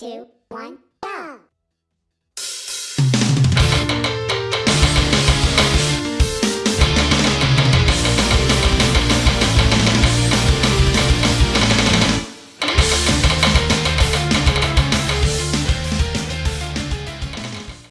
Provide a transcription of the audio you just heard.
two, one.